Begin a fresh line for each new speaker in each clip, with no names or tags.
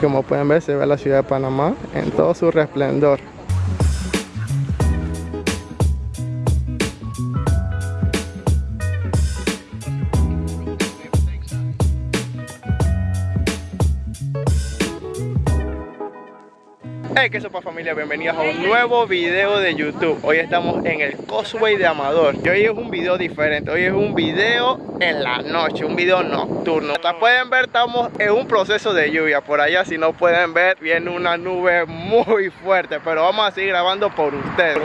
Como pueden ver se ve la ciudad de Panamá en todo su resplendor. Hey, qué sopa familia, bienvenidos a un nuevo video de YouTube. Hoy estamos en el Causeway de Amador. Y hoy es un video diferente, hoy es un video en la noche, un video nocturno. Como pueden ver, estamos en un proceso de lluvia. Por allá, si no pueden ver, viene una nube muy fuerte. Pero vamos a seguir grabando por ustedes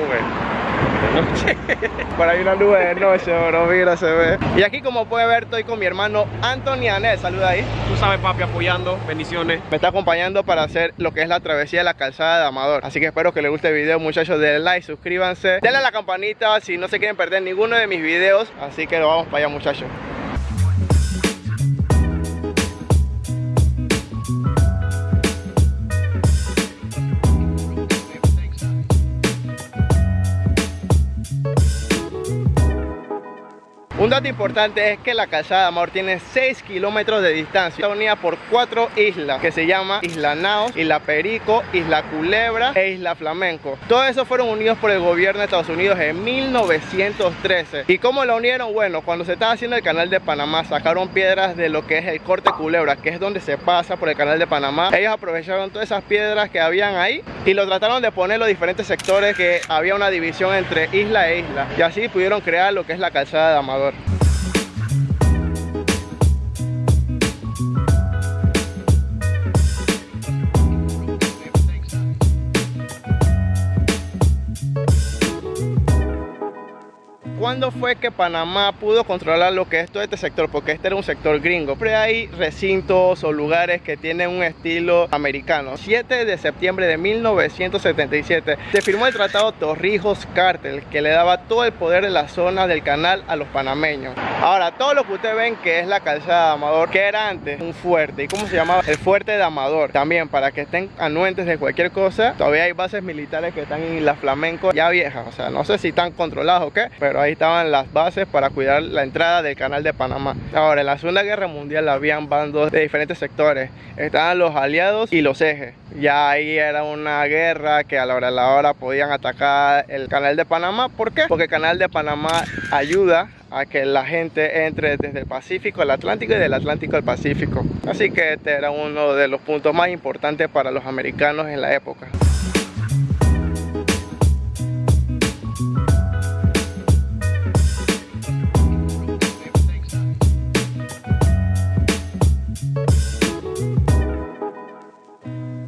Por ahí una nube de noche, bro, mira, se ve. Y aquí como puede ver, estoy con mi hermano Anthony Anel, saluda ahí.
Tú sabes papi, apoyando, bendiciones.
Me está acompañando para hacer lo que es la travesía de la calzada de Amador. Así que espero que les guste el video, muchachos, denle like, suscríbanse. Denle a la campanita si no se quieren perder ninguno de mis videos. Así que lo vamos para allá, muchachos dato importante es que la calzada Amor tiene 6 kilómetros de distancia. Está unida por cuatro islas que se llama Isla Naos, Isla Perico, Isla Culebra e Isla Flamenco. Todos esos fueron unidos por el gobierno de Estados Unidos en 1913 ¿Y cómo lo unieron? Bueno, cuando se estaba haciendo el canal de Panamá sacaron piedras de lo que es el corte Culebra que es donde se pasa por el canal de Panamá. Ellos aprovecharon todas esas piedras que habían ahí y lo trataron de poner los diferentes sectores que había una división entre isla e isla. Y así pudieron crear lo que es la calzada de Amador Thank you. ¿Cuándo fue que Panamá pudo controlar lo que es todo este sector? Porque este era un sector gringo. Pero hay recintos o lugares que tienen un estilo americano. 7 de septiembre de 1977 se firmó el tratado Torrijos-Cartel que le daba todo el poder de la zona del canal a los panameños. Ahora, todo lo que ustedes ven que es la calzada de Amador, que era antes un fuerte. ¿Y cómo se llamaba? El fuerte de Amador. También para que estén anuentes de cualquier cosa. Todavía hay bases militares que están en la Flamenco ya viejas. O sea, no sé si están controladas o qué, pero ahí estaban las bases para cuidar la entrada del canal de Panamá. Ahora, en la Segunda Guerra Mundial habían bandos de diferentes sectores. Estaban los aliados y los ejes. Ya ahí era una guerra que a la hora de la hora podían atacar el canal de Panamá. ¿Por qué? Porque el canal de Panamá ayuda a que la gente entre desde el Pacífico al Atlántico y del Atlántico al Pacífico. Así que este era uno de los puntos más importantes para los americanos en la época.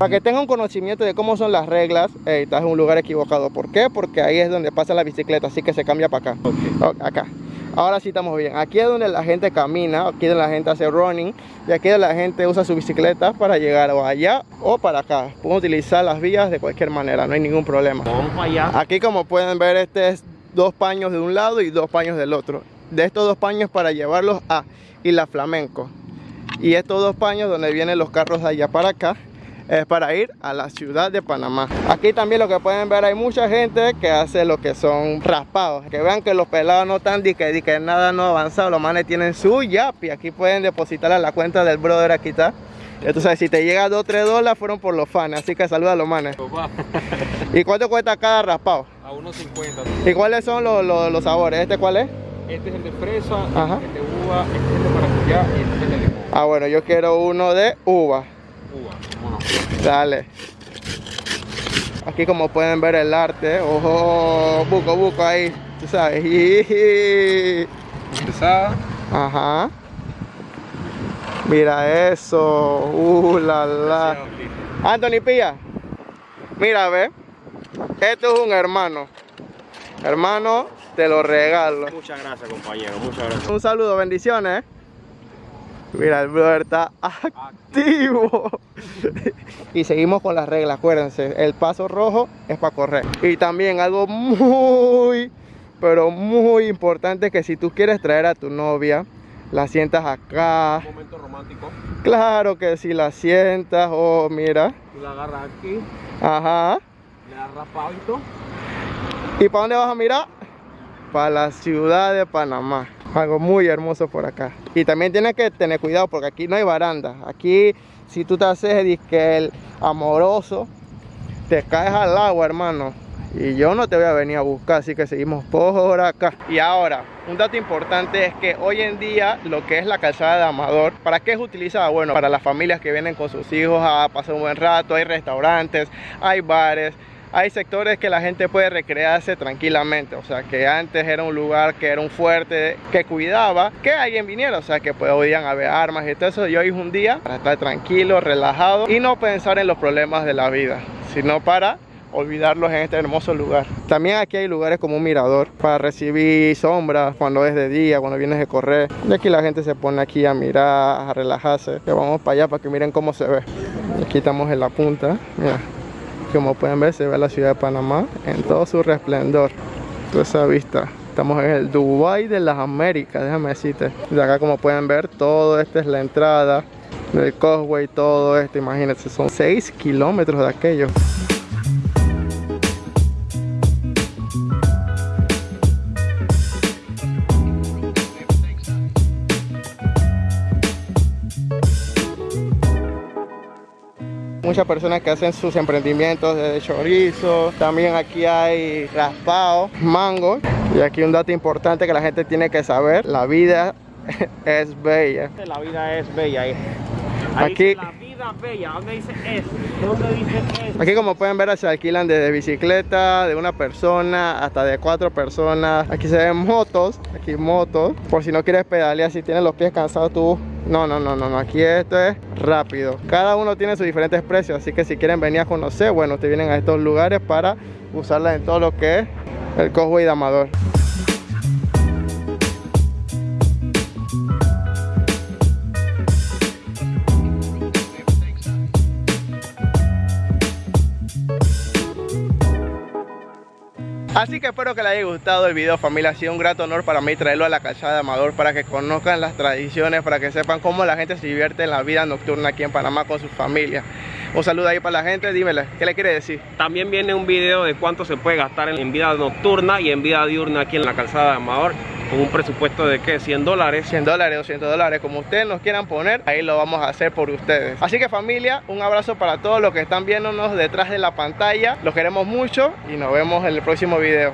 Para que tengan un conocimiento de cómo son las reglas, estás en un lugar equivocado. ¿Por qué? Porque ahí es donde pasa la bicicleta, así que se cambia para acá. acá. Ahora sí estamos bien. Aquí es donde la gente camina, aquí es donde la gente hace running y aquí es donde la gente usa su bicicleta para llegar o allá o para acá. Pueden utilizar las vías de cualquier manera, no hay ningún problema.
Vamos allá.
Aquí como pueden ver, este es dos paños de un lado y dos paños del otro. De estos dos paños para llevarlos a Isla Flamenco. Y estos dos paños donde vienen los carros de allá para acá es para ir a la ciudad de Panamá. Aquí también lo que pueden ver hay mucha gente que hace lo que son raspados. Que vean que los pelados no están di que, que nada no avanzado. Los manes tienen su yapi. Aquí pueden depositar a la cuenta del brother aquí está. Entonces si te llega 2 3 dólares fueron por los fans. Así que saluda a los manes. ¿Y cuánto cuesta cada raspado?
A 1.50.
¿Y cuáles son los, los, sabores? ¿Este cuál es?
Este es el de fresa, Ajá. este es de uva, este es el de maracuyá y este es el de limón.
Ah, bueno, yo quiero uno de uva. Dale. Aquí como pueden ver el arte, ojo, buco, buco ahí, tú sabes. Ajá. Mira eso, uh, la la. Anthony Pilla, mira, ve. Esto es un hermano. Hermano, te lo regalo.
Muchas gracias, compañero, muchas gracias.
Un saludo, bendiciones. Mira, el brother está activo. y seguimos con las reglas, acuérdense. El paso rojo es para correr. Y también algo muy, pero muy importante que si tú quieres traer a tu novia, la sientas acá.
Un momento romántico.
Claro que si la sientas, oh, mira.
Tú la agarras aquí.
Ajá.
Le das rapadito.
¿Y para dónde vas a mirar? Para la ciudad de Panamá algo muy hermoso por acá y también tienes que tener cuidado porque aquí no hay baranda aquí si tú te haces disque el amoroso, te caes al agua, hermano. Y yo no te voy a venir a buscar, así que seguimos por acá. Y ahora, un dato importante es que hoy en día lo que es la calzada de Amador, ¿para qué es utilizada? Bueno, para las familias que vienen con sus hijos a pasar un buen rato, hay restaurantes, hay bares, hay sectores que la gente puede recrearse tranquilamente, o sea que antes era un lugar que era un fuerte que cuidaba que alguien viniera, o sea que podían haber armas y todo eso, y hoy es un día para estar tranquilo, relajado y no pensar en los problemas de la vida, sino para olvidarlos en este hermoso lugar. También aquí hay lugares como un mirador para recibir sombras cuando es de día, cuando vienes de correr. Y aquí la gente se pone aquí a mirar, a relajarse. Vamos para allá para que miren cómo se ve. Aquí estamos en la punta, mira. Como pueden ver se ve la ciudad de Panamá en todo su resplendor. Toda esa vista. Estamos en el Dubai de las Américas, déjame decirte. De acá como pueden ver, todo esta es la entrada del Causeway, todo esto, imagínense, son 6 kilómetros de aquello. Muchas personas que hacen sus emprendimientos de chorizo. También aquí hay raspado, mango. Y aquí un dato importante que la gente tiene que saber. La vida es bella.
La vida es bella. Ahí.
aquí...
la vida bella. ¿Dónde dice es? ¿Dónde dice es?
Aquí como pueden ver se alquilan desde bicicleta, de una persona hasta de cuatro personas. Aquí se ven motos, aquí motos. Por si no quieres pedalear, si tienes los pies cansados tú no, no, no, no, aquí esto es rápido. Cada uno tiene sus diferentes precios, así que si quieren venir a conocer, bueno, te vienen a estos lugares para usarla en todo lo que es el Cosway de Amador. Así que espero que les haya gustado el video familia, ha sido un grato honor para mí traerlo a la calzada de Amador para que conozcan las tradiciones, para que sepan cómo la gente se divierte en la vida nocturna aquí en Panamá con sus familias. Un saludo ahí para la gente, dímele, ¿qué le quiere decir?
También viene un video de cuánto se puede gastar en vida nocturna y en vida diurna aquí en la calzada de Amador con un presupuesto de ¿qué? 100 dólares
100 dólares, 200 dólares, como ustedes nos quieran poner ahí lo vamos a hacer por ustedes. Así que familia, un abrazo para todos los que están viéndonos detrás de la pantalla. Los queremos mucho y nos vemos en el próximo video